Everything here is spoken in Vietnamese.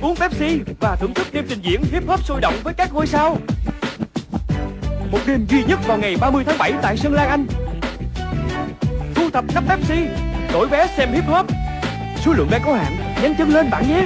Uống Pepsi và thưởng thức đêm trình diễn hip hop sôi động với các ngôi sao. Một đêm duy nhất vào ngày 30 tháng 7 tại Sơn Lan Anh. Thu thập nắp Pepsi, Đổi vé xem hip hop. Số lượng vé có hạn, Nhanh chân lên bạn nhé.